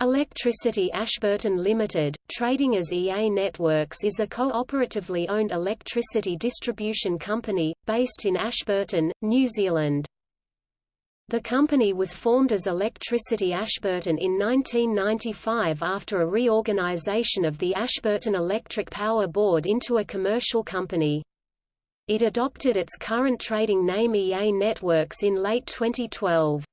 Electricity Ashburton Limited, trading as EA Networks is a cooperatively owned electricity distribution company, based in Ashburton, New Zealand. The company was formed as Electricity Ashburton in 1995 after a reorganisation of the Ashburton Electric Power Board into a commercial company. It adopted its current trading name EA Networks in late 2012.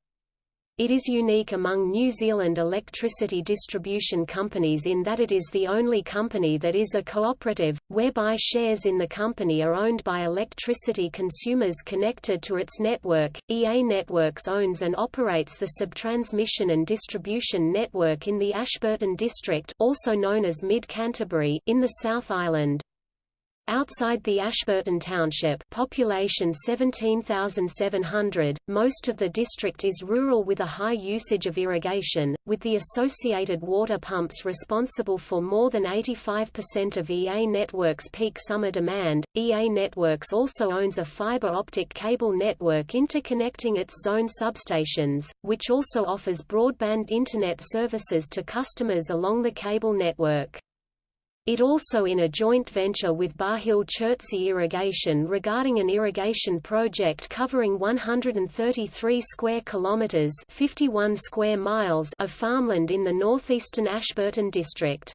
It is unique among New Zealand electricity distribution companies in that it is the only company that is a cooperative, whereby shares in the company are owned by electricity consumers connected to its network. EA Networks owns and operates the subtransmission and distribution network in the Ashburton district, also known as Mid Canterbury, in the South Island. Outside the Ashburton Township population 17,700, most of the district is rural with a high usage of irrigation, with the associated water pumps responsible for more than 85% of EA Network's peak summer demand. EA Networks also owns a fiber optic cable network interconnecting its zone substations, which also offers broadband Internet services to customers along the cable network. It also in a joint venture with Barrhill Chertsey Irrigation regarding an irrigation project covering 133 square kilometers, 51 square miles of farmland in the northeastern Ashburton district.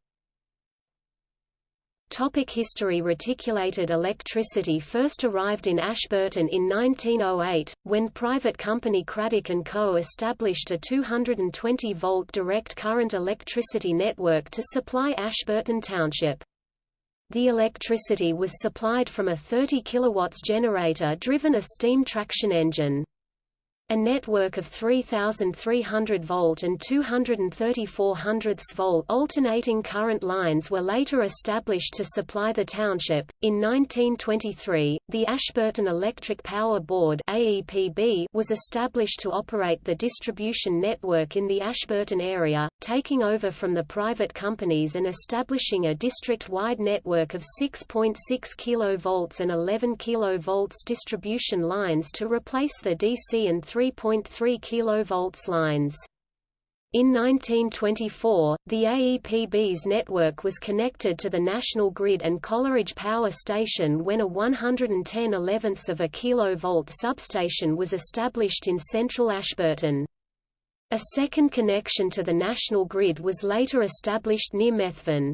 Topic history Reticulated electricity first arrived in Ashburton in 1908, when private company Craddock & Co. established a 220-volt direct current electricity network to supply Ashburton Township. The electricity was supplied from a 30 kW generator driven a steam traction engine. A network of 3,300 volt and 234 hundredths volt alternating current lines were later established to supply the township. In 1923, the Ashburton Electric Power Board (AEPB) was established to operate the distribution network in the Ashburton area, taking over from the private companies and establishing a district-wide network of 6.6 kV and 11 kV distribution lines to replace the DC and 3 3.3 kV lines. In 1924, the AEPB's network was connected to the national grid and Coleridge Power Station when a 110 11ths of a kilovolt substation was established in central Ashburton. A second connection to the national grid was later established near Methven.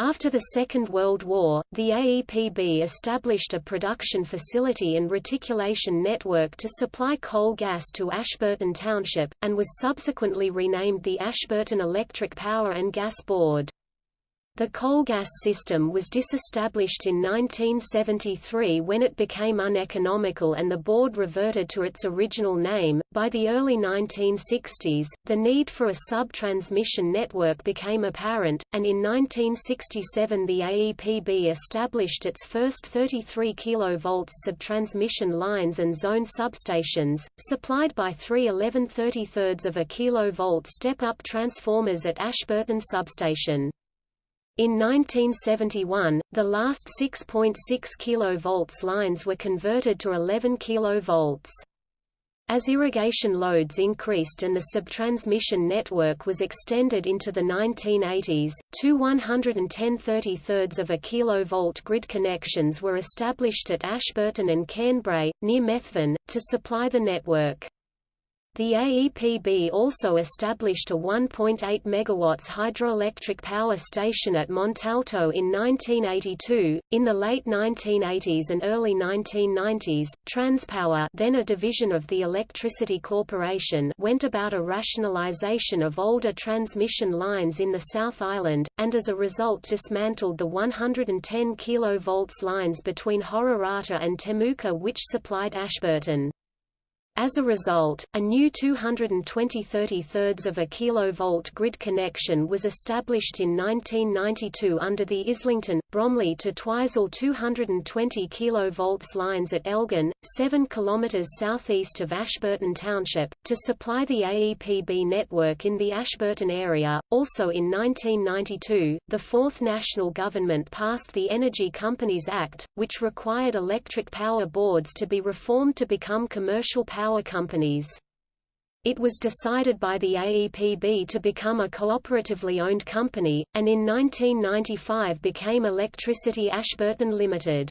After the Second World War, the AEPB established a production facility and reticulation network to supply coal gas to Ashburton Township, and was subsequently renamed the Ashburton Electric Power and Gas Board. The coal gas system was disestablished in 1973 when it became uneconomical and the board reverted to its original name. By the early 1960s, the need for a sub-transmission network became apparent, and in 1967 the AEPB established its first 33 kV subtransmission lines and zone substations, supplied by three 11 33 of a kilovolt step-up transformers at Ashburton Substation. In 1971, the last 6.6 kV lines were converted to 11 kV. As irrigation loads increased and the subtransmission network was extended into the 1980s, two 110 33 of a kilovolt grid connections were established at Ashburton and Cairnbrae, near Methven, to supply the network. The AEPB also established a 1.8 MW hydroelectric power station at Montalto in 1982. In the late 1980s and early 1990s, Transpower, then a division of the Electricity Corporation, went about a rationalization of older transmission lines in the South Island, and as a result dismantled the 110 kV lines between Hororata and Temuka which supplied Ashburton. As a result, a new 220 33 of a kilovolt grid connection was established in 1992 under the Islington, Bromley to Twizel 220 kV lines at Elgin, 7 km southeast of Ashburton Township, to supply the AEPB network in the Ashburton area. Also in 1992, the Fourth National Government passed the Energy Companies Act, which required electric power boards to be reformed to become commercial power power companies. it was decided by the AEPB to become a cooperatively owned company, and in 1995 became Electricity Ashburton Limited.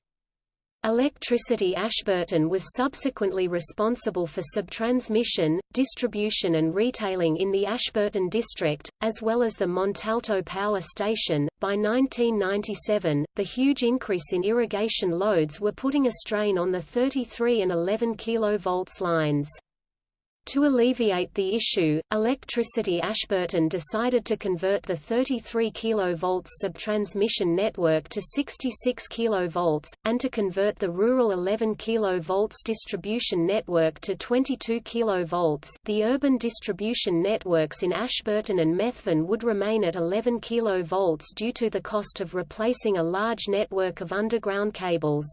Electricity Ashburton was subsequently responsible for subtransmission, distribution and retailing in the Ashburton district, as well as the Montalto Power Station. By 1997, the huge increase in irrigation loads were putting a strain on the 33 and 11 kV lines. To alleviate the issue, Electricity Ashburton decided to convert the 33 kV subtransmission network to 66 kV, and to convert the rural 11 kV distribution network to 22 kV. The urban distribution networks in Ashburton and Methven would remain at 11 kV due to the cost of replacing a large network of underground cables.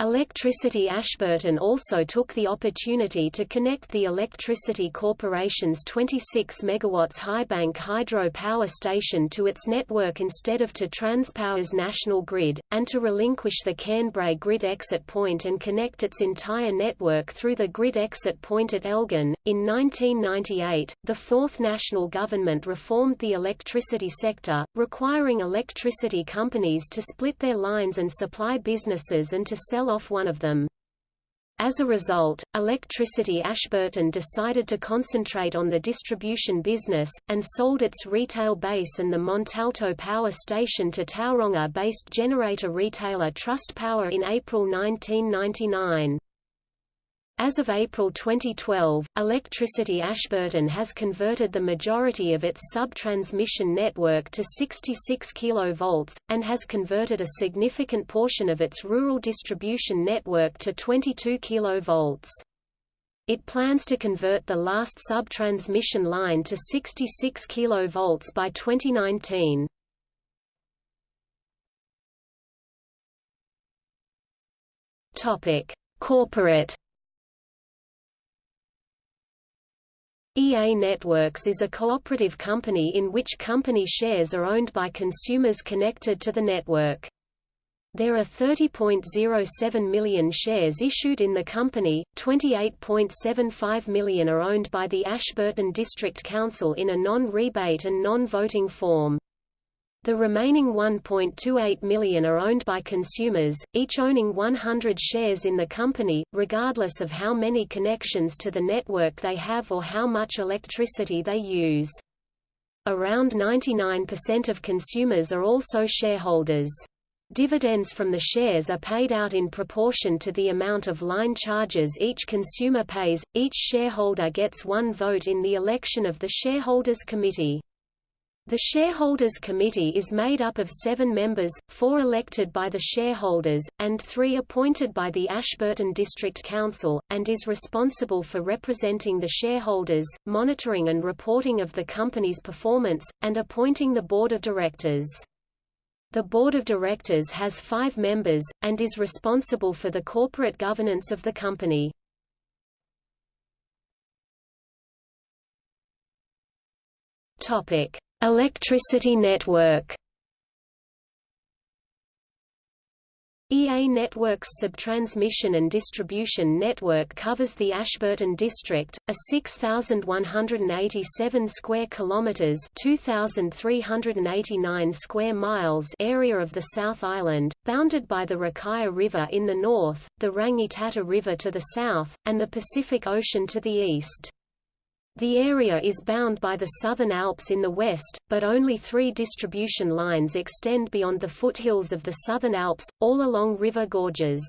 Electricity Ashburton also took the opportunity to connect the Electricity Corporation's 26 MW Highbank hydro power station to its network instead of to Transpower's national grid, and to relinquish the Cairnbrae grid exit point and connect its entire network through the grid exit point at Elgin. In 1998, the Fourth National Government reformed the electricity sector, requiring electricity companies to split their lines and supply businesses and to sell off one of them. As a result, Electricity Ashburton decided to concentrate on the distribution business, and sold its retail base and the Montalto power station to Tauranga-based generator retailer Trustpower in April 1999. As of April 2012, Electricity Ashburton has converted the majority of its sub-transmission network to 66 kV, and has converted a significant portion of its rural distribution network to 22 kV. It plans to convert the last sub-transmission line to 66 kV by 2019. Corporate EA Networks is a cooperative company in which company shares are owned by consumers connected to the network. There are 30.07 million shares issued in the company, 28.75 million are owned by the Ashburton District Council in a non-rebate and non-voting form. The remaining 1.28 million are owned by consumers, each owning 100 shares in the company, regardless of how many connections to the network they have or how much electricity they use. Around 99% of consumers are also shareholders. Dividends from the shares are paid out in proportion to the amount of line charges each consumer pays. Each shareholder gets one vote in the election of the Shareholders Committee. The Shareholders Committee is made up of seven members, four elected by the shareholders, and three appointed by the Ashburton District Council, and is responsible for representing the shareholders, monitoring and reporting of the company's performance, and appointing the board of directors. The board of directors has five members, and is responsible for the corporate governance of the company. Topic. Electricity network EA Networks subtransmission and distribution network covers the Ashburton district, a 6187 square kilometers, 2389 square miles area of the South Island, bounded by the Rakaia River in the north, the Rangitata River to the south, and the Pacific Ocean to the east. The area is bound by the Southern Alps in the west, but only three distribution lines extend beyond the foothills of the Southern Alps, all along river gorges.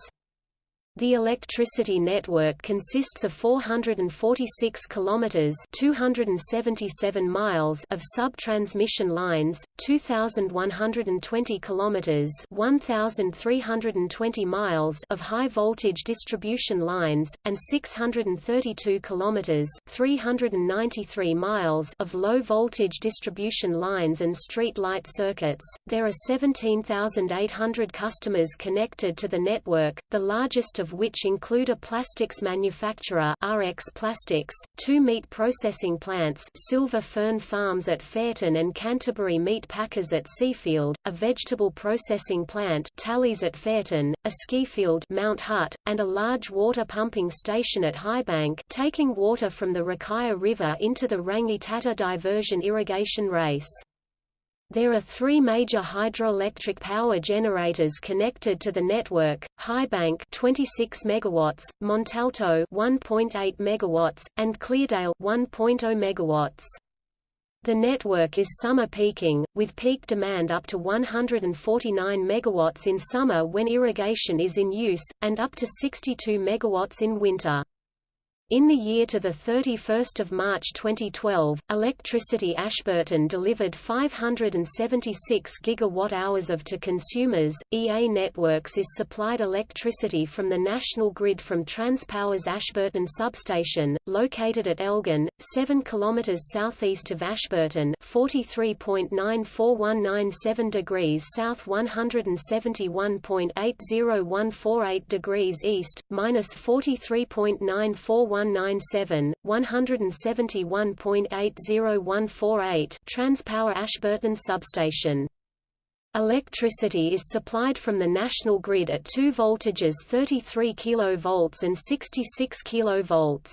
The electricity network consists of 446 kilometers (277 miles) of sub-transmission lines, 2120 kilometers (1320 miles) of high voltage distribution lines and 632 kilometers (393 miles) of low voltage distribution lines and street light circuits. There are 17,800 customers connected to the network, the largest of which include a plastics manufacturer RX Plastics, two meat processing plants Silver Fern Farms at Fairton and Canterbury Meat Packers at Seafield, a vegetable processing plant Talley's at Fairton, a ski field Mount Hutt, and a large water pumping station at Highbank taking water from the Rakaia River into the Rangitata diversion irrigation race. There are three major hydroelectric power generators connected to the network: Highbank 26 megawatts, Montalto 1.8 megawatts, and Cleardale 1.0 megawatts. The network is summer peaking, with peak demand up to 149 megawatts in summer when irrigation is in use, and up to 62 megawatts in winter. In the year to 31 March 2012, Electricity Ashburton delivered 576 gigawatt-hours of to consumers. EA Networks is supplied electricity from the national grid from Transpower's Ashburton substation, located at Elgin, 7 km southeast of Ashburton 43.94197 degrees south 171.80148 degrees east, minus 43.941 197, 171.80148 Transpower Ashburton substation. Electricity is supplied from the national grid at two voltages 33 kV and 66 kV.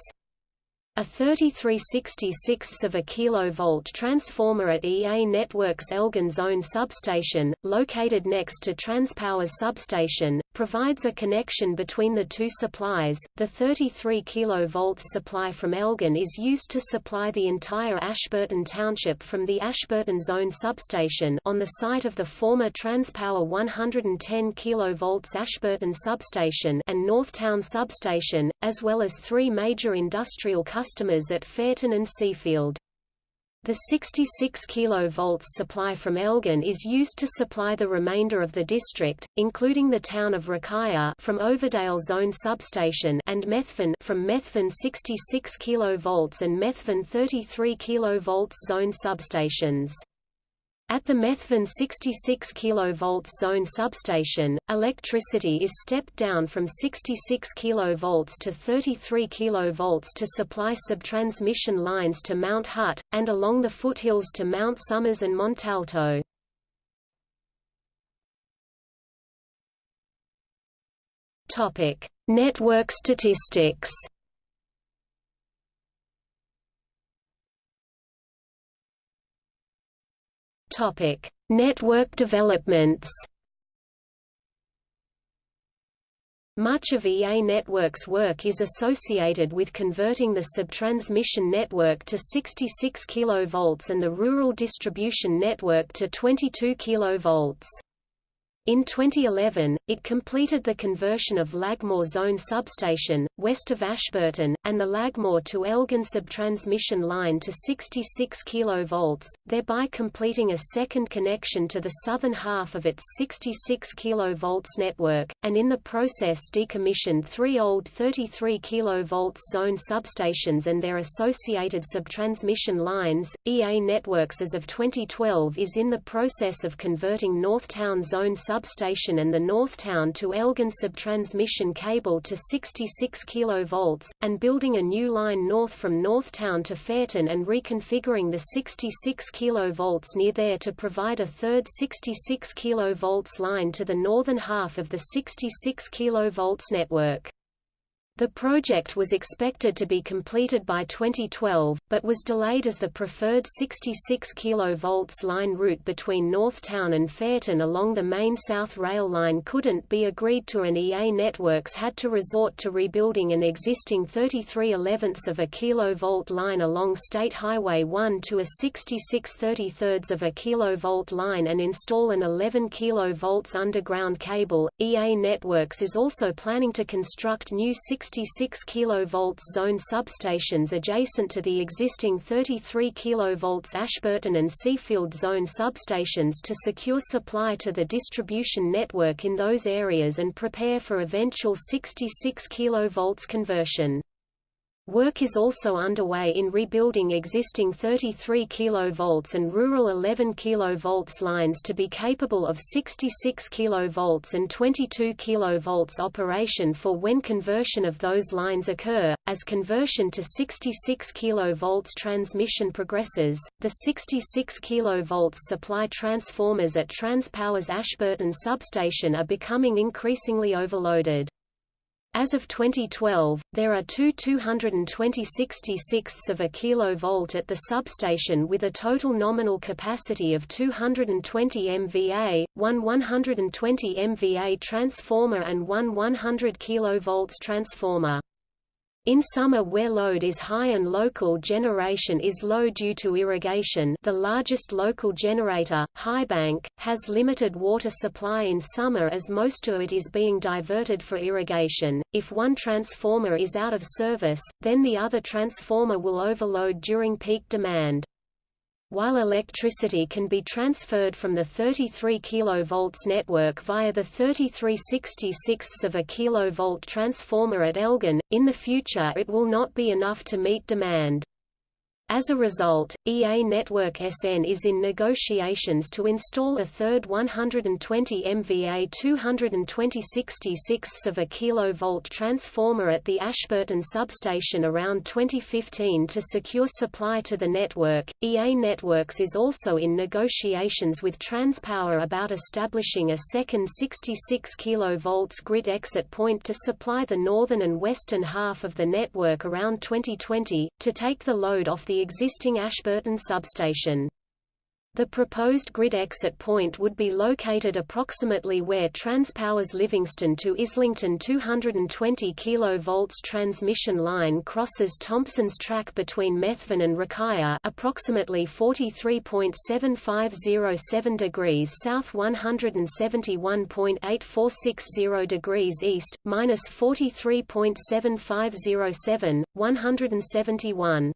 A 3366 of a kilovolt transformer at EA Networks Elgin Zone substation, located next to Transpower's substation, provides a connection between the two supplies. The 33 kV supply from Elgin is used to supply the entire Ashburton Township from the Ashburton Zone substation on the site of the former Transpower 110 kV Ashburton substation and Northtown substation, as well as three major industrial customers at Fairton and Seafield. The 66 kV supply from Elgin is used to supply the remainder of the district, including the town of Rakaia from Overdale Zone substation and Methven from Methven 66 kV and Methven 33 kV zone substations. At the Methven 66 kV zone substation, electricity is stepped down from 66 kV to 33 kV to supply subtransmission lines to Mount Hutt, and along the foothills to Mount Somers and Montalto. Network statistics Topic: Network developments. Much of EA Network's work is associated with converting the subtransmission network to 66 kV and the rural distribution network to 22 kV. In 2011, it completed the conversion of Lagmore Zone Substation, west of Ashburton, and the Lagmore to Elgin subtransmission line to 66 kV, thereby completing a second connection to the southern half of its 66 kV network, and in the process decommissioned three old 33 kV zone substations and their associated subtransmission lines. EA Networks as of 2012 is in the process of converting Northtown Zone Substation substation and the Northtown to Elgin subtransmission cable to 66 kV, and building a new line north from Northtown to Fairton and reconfiguring the 66 kV near there to provide a third 66 kV line to the northern half of the 66 kV network. The project was expected to be completed by 2012, but was delayed as the preferred 66 kV line route between Northtown and Fairton along the main South Rail line couldn't be agreed to and EA Networks had to resort to rebuilding an existing 33 11ths of a kilovolt line along State Highway 1 to a 66 33 of a kilovolt line and install an 11 kV underground cable. EA Networks is also planning to construct new 66 kV zone substations adjacent to the existing 33 kV Ashburton and Seafield zone substations to secure supply to the distribution network in those areas and prepare for eventual 66 kV conversion. Work is also underway in rebuilding existing 33 kV and rural 11 kV lines to be capable of 66 kV and 22 kV operation for when conversion of those lines occur. As conversion to 66 kV transmission progresses, the 66 kV supply transformers at TransPower's Ashburton substation are becoming increasingly overloaded. As of 2012, there are two 226 of a kilovolt at the substation with a total nominal capacity of 220 MVA, one 120 MVA transformer and one 100 kV transformer. In summer where load is high and local generation is low due to irrigation the largest local generator, Highbank, has limited water supply in summer as most of it is being diverted for irrigation. If one transformer is out of service, then the other transformer will overload during peak demand. While electricity can be transferred from the 33 kV network via the 3366 of a kV transformer at Elgin, in the future it will not be enough to meet demand. As a result, EA Network SN is in negotiations to install a third 120 MVA 220 of a kilovolt transformer at the Ashburton substation around 2015 to secure supply to the network. EA Networks is also in negotiations with TransPower about establishing a second 66 kV grid exit point to supply the northern and western half of the network around 2020, to take the load off the existing Ashburton substation. The proposed grid exit point would be located approximately where TransPower's Livingstone to Islington 220 kV transmission line crosses Thompson's Track between Methven and Rakaia approximately 43.7507 degrees south 171.8460 degrees east, minus 43.7507, 171.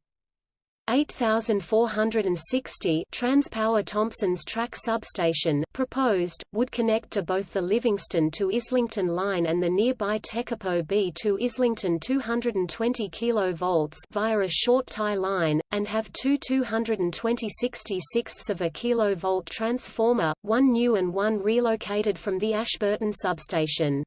8460 TransPower Thompson's Track substation proposed, would connect to both the Livingstone to Islington line and the nearby Tekapo B to Islington 220 kV via a short tie line, and have two 220 66 of a kV transformer, one new and one relocated from the Ashburton substation.